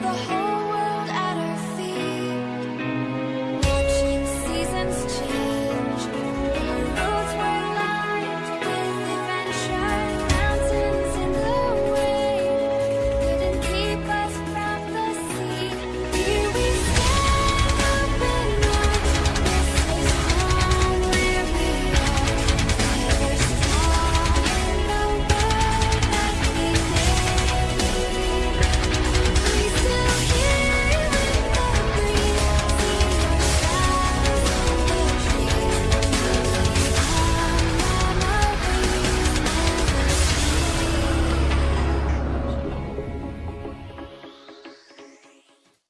the